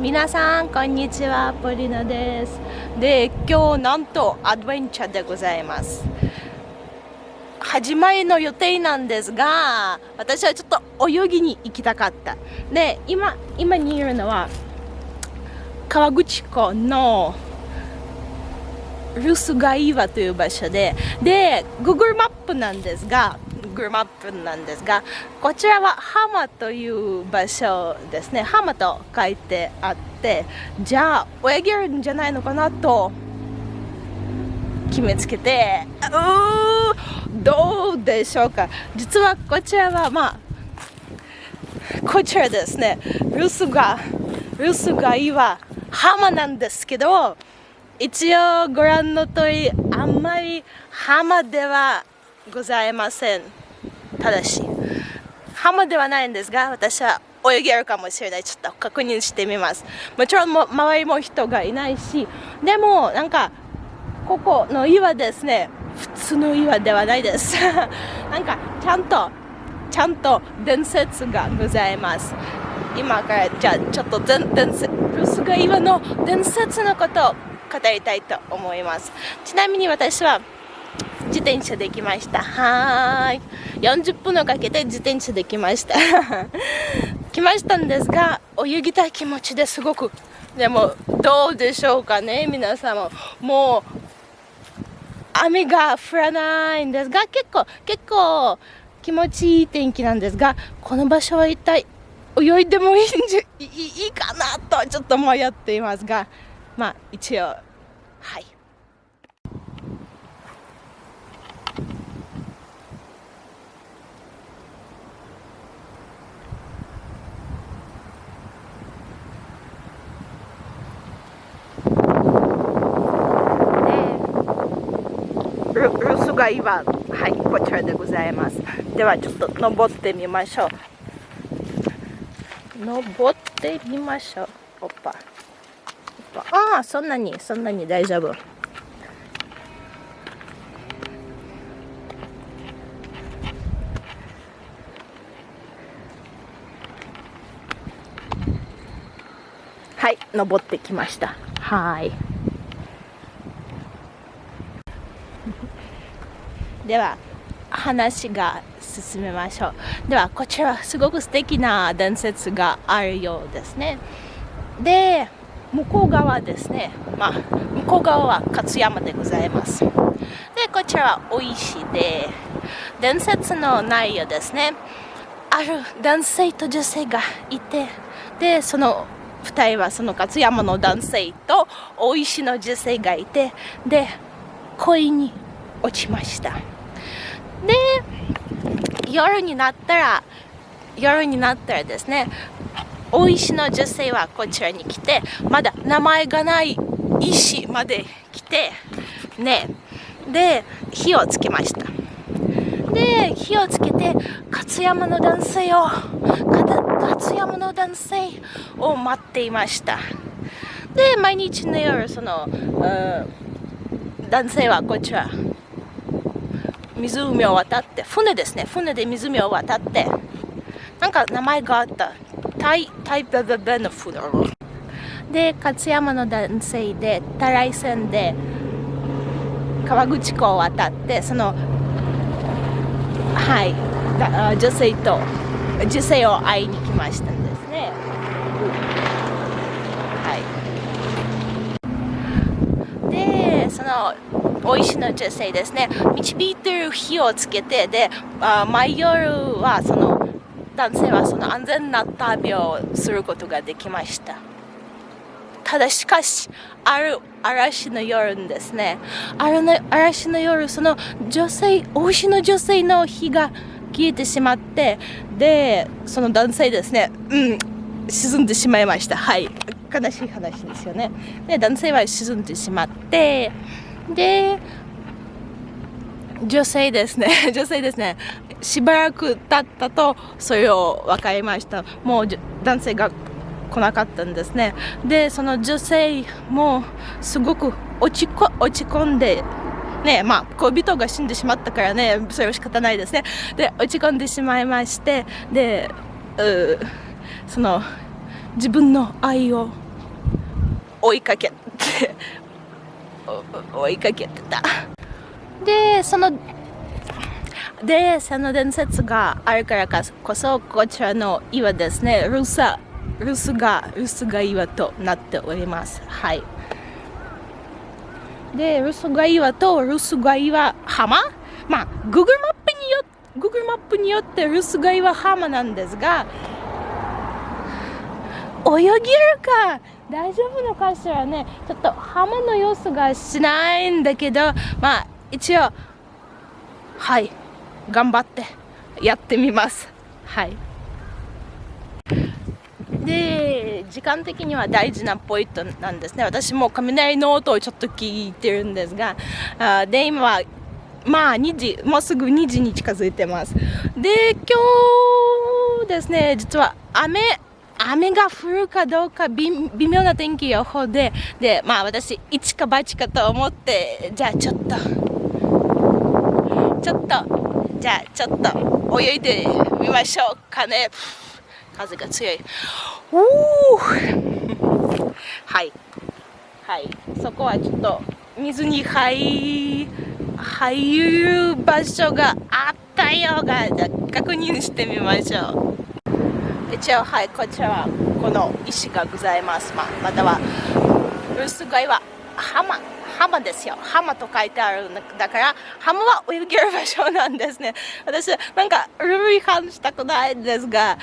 皆さんこんにちは。ポリナです。で今日なんとアドベンチャーでございます。始まりの予定なんですが私はちょっと泳ぎに行きたかった。で今今にいるのは川口湖のルスガイワという場所でで Google マップなんですが Google マップなんですがこちらは浜という場所ですね。浜と書いてあってじゃあ泳げるんじゃないのかなと決めつけてうどうでしょうか。実はこちらはまあこちらですね。ルスがルスが岩浜なんですけど一応ご覧の通りあんまり浜ではございません。ただし浜ではないんですが私は泳げるかもしれない。ちょっと確認してみます。もちろんも周りも人がいないしでもなんかここの岩ですね。普通の岩ではないです。なんかちゃんとちゃんと伝説がございます。今からじゃあちょっと伝説ルスガ岩の伝説のことを語りたいと思います。ちなみに私は自転車で来ました。はーい。40分をかけて自転車で来ました。来ましたんですが泳ぎたい気持ちですごく。でもどうでしょうかね皆様。もう雨が降らないんですが結構結構気持ちいい天気なんですがこの場所は一体泳いでもいいんじゃいいかなとちょっと迷っていますがまあ一応はいルルスが岩はいこちらでございます。ではちょっと登ってみましょう。登ってみましょう。おっぱああそんなにそんなに大丈夫。はい登ってきました。はい。では話が進めましょう。ではこちらすごく素敵な伝説があるようですね。で向こう側ですね、まあ、向こう側は勝山でございます。でこちらは大石で伝説の内容ですね。ある男性と女性がいてでその2人はその勝山の男性と大石の女性がいてで恋に落ちました。で夜になったら夜になったらですね大石の女性はこちらに来てまだ名前がない石まで来てねで火をつけました。で火をつけて勝山の男性を勝山の男性を待っていました。で毎日の夜その、男性はこちら湖を渡って船ですね。船で湖を渡ってなんか名前があった。タイタイプベベのフロで勝山の男性でたらい線で川口湖を渡ってそのはい女性と女性を会いに来ましたんですね。はい。でそのおいしの女性ですね。導いてる火をつけてであ毎夜はその男性はその安全な旅をすることができました。ただしかしある嵐の夜ですね。あるの嵐の夜その女性大石の女性の火が消えてしまってでその男性ですねうん沈んでしまいました。はい。悲しい話ですよね。で男性は沈んでしまってで女性ですね。女性ですね。しばらく経ったとそれを分かりました。もう男性が来なかったんですね。でその女性もすごく落ちこ落ち込んでねまあ恋人が死んでしまったからねそれは仕方ないですね。で落ち込んでしまいましてでその自分の愛を追いかけて追いかけてた。でそのでその伝説があるからこそこちらの岩ですね。ルサルスがルスが岩となっております。はい。でルスが岩とルスが岩浜。まあ Google マップによ Google マップによってルスが岩浜なんですが泳げるか？大丈夫のかしらねちょっと浜の様子がしないんだけどまあ一応はい頑張ってやってみます。はい。で時間的には大事なポイントなんですね。私も雷の音をちょっと聞いてるんですがあで今はまあ2時もうすぐ2時に近づいてます。で今日ですね実は雨雨が降るかどうか微妙な天気予報ででまあ私一か八かと思ってじゃあちょっと。ちょっと。じゃあちょっと。泳いでみましょうかね。風が強い。おおはい。はい。そこはちょっと水に入入る場所があったようが確認してみましょう。一応はいこちらはこの石がございます、まあ、または薄貝は浜。浜ですよ。浜と書いてあるだから浜は泳げる場所なんですね。私なんかルール違反したくないんですが、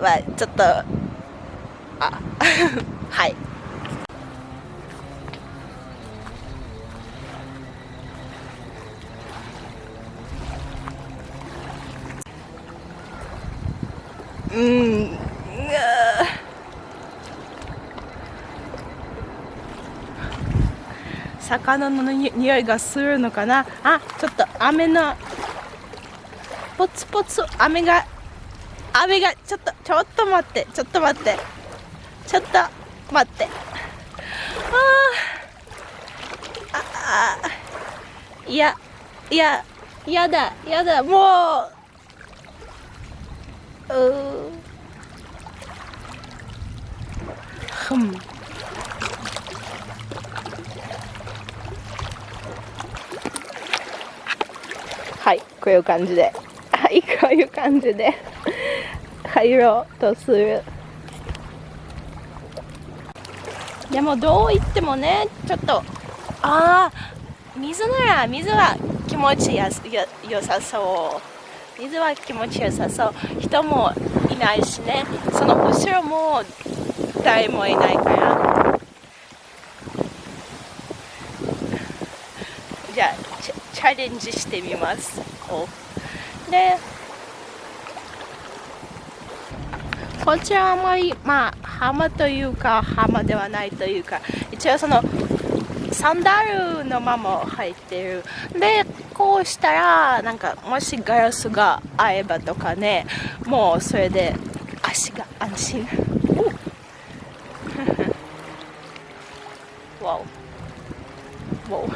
まあ、ちょっとあはい。うん。魚の匂いがするのかな？あちょっと雨のポツポツ雨が雨がちょっとちょっと待ってちょっと待って。ちょっと待って。ああいやいややだやだもう。ふん。はいこういう感じで。はいこういう感じで。入ろうとする。でもどう言ってもねちょっとああ水なら水は気持ちやよよさそう。水は気持ちよさそう。人もいないしね。その後ろも誰もいないから。じゃあチャレンジしてみます。でこちらはあまりまあ浜というか浜ではないというか一応そのサンダルのまま入ってる。でこうしたらなんかもしガラスが合えばとかねもうそれで足が安心。わお。わお。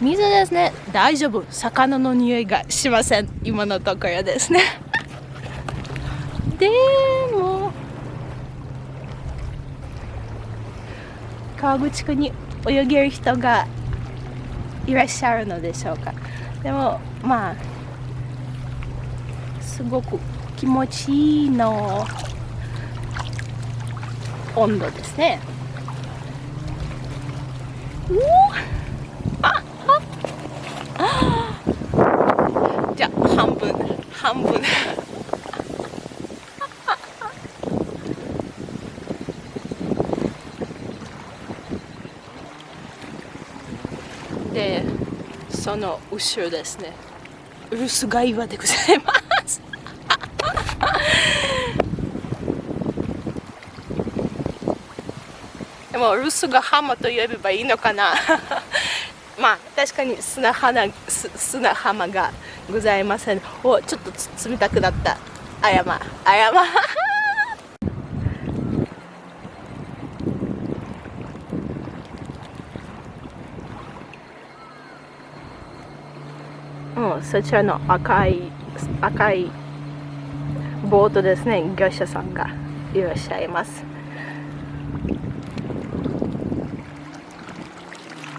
水ですね。大丈夫。魚の匂いがしません。今のところですね。でも川口湖に泳げる人がいらっしゃるのでしょうか。でもまあすごく気持ちいいの温度ですね。ああじゃあ半分半分でその後ろですね。ウルスガ岩でございます。でもルスが浜と呼べばいいのかな。まあ確かに砂浜砂浜がございません。おちょっと冷たくなった。あやまあやま。そちらの赤い赤いボートですね。業者さんがいらっしゃいます。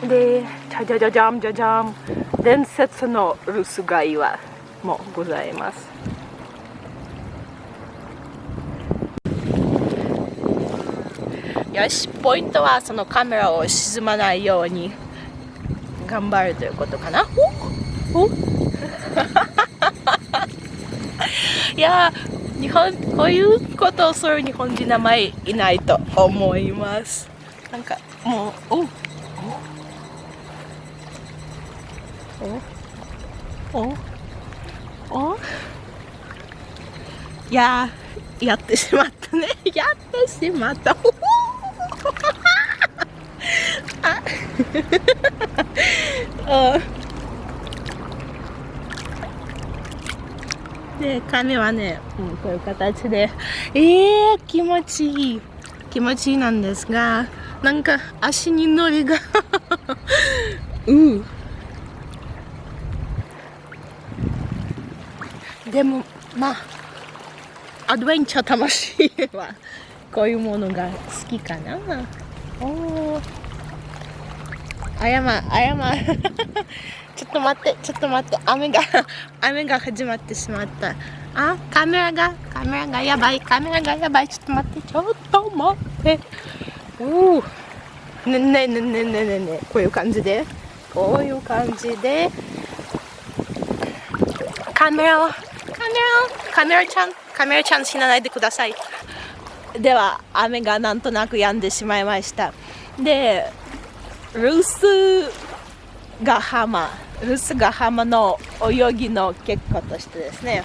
でじゃじゃじゃじゃんじゃじゃん伝説の留守街はもございます。よしポイントはそのカメラを沈まないように頑張るということかな。おお いや日本こういうことをする日本人名前いないと思います。なんかもうおおおおいややってしまったね。やってしまった。あで髪はね、うん、こういう形で。えー、気持ちいい。気持ちいいなんですがなんか足にのりが。うん。でもまあアドベンチャー魂はこういうものが好きかな。おおあやまあやまちょっと待ってちょっと待って。雨が 雨が始まってしまった。あカメラがカメラがやばい。カメラがやばい。ちょっと待って。ちょっと待って。おおねねねねねねね。こういう感じで。こういう感じで。カメラをカメラをカメラちゃんカメラちゃん死なないでください。では雨がなんとなく止んでしまいました。でルースが浜ルースが浜の泳ぎの結果としてですね。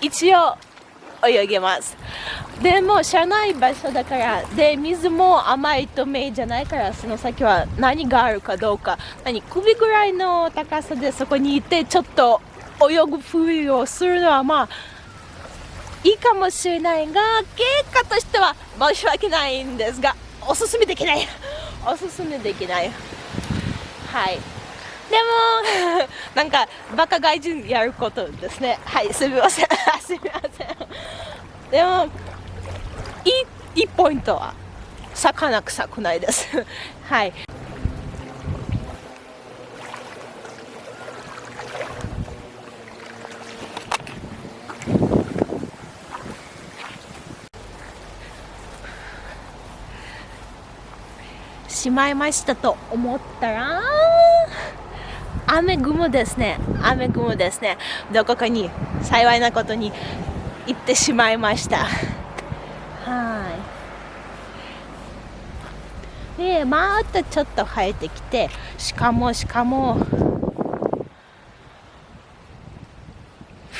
一応泳げます。でも知らない場所だからで水も甘いと目じゃないからその先は何があるかどうか。何首ぐらいの高さでそこにいてちょっと泳ぐふりをするのはまあいいかもしれないが結果としては申し訳ないんですがおすすめできない。おすすめできない。はい。も なんかバカ外人やることですね。はいすみません。すみません。でもいいいいポイントは魚臭くないです。はい。しまいましたと思ったら雨雲ですね。雨雲ですね。どこかに幸いなことに行ってしまいました。はい。でまたちょっと生えてきてしかもしかも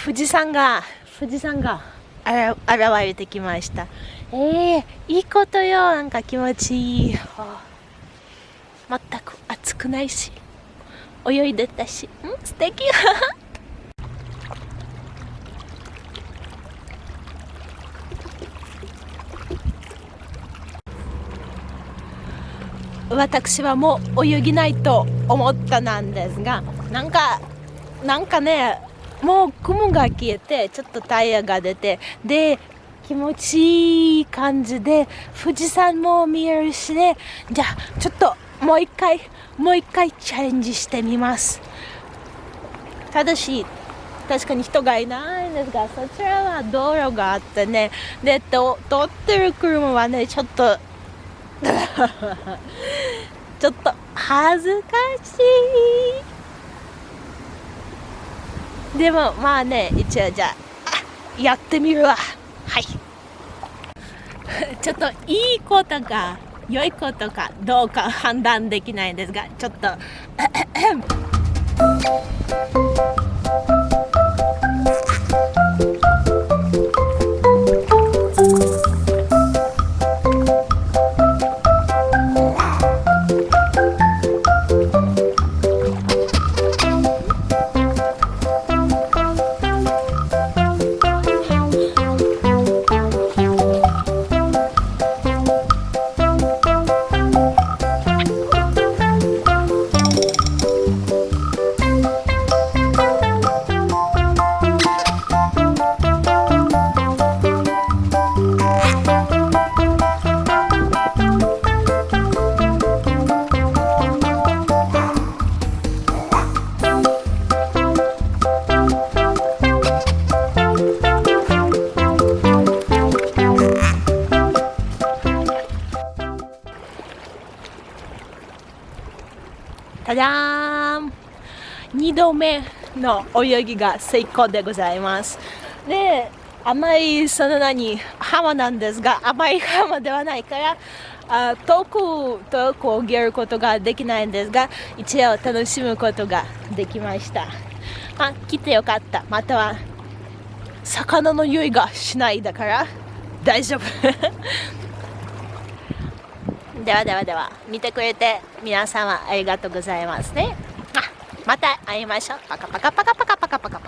富士山が富士山が。現れてきました。えー、いいことよ。なんか気持ちいい、全く暑くないし泳いでたし。ん？素敵。私はもう泳ぎないと思ったなんですがなんかなんかねもう雲が消えてちょっとタイヤが出てで気持ちいい感じで富士山も見えるしね。じゃあちょっともう一回もう一回チャレンジしてみます。ただし確かに人がいないんですがそちらは道路があってね。でと通ってる車はねちょっと ちょっと恥ずかしい。でもまあね一応じゃあやってみるわ。はい。ちょっといいことが。良いことかどうか判断できないんですがちょっと。ただーん2度目の泳ぎが成功でございますで甘いその何浜なんですが甘い浜ではないからあ遠く遠く泳げることができないんですが一応楽しむことができましたあ来てよかったまたは魚の匂いがしないだから大丈夫ではではでは見てくれて皆様ありがとうございますね。また会いましょう。パカパカパカパカパカ。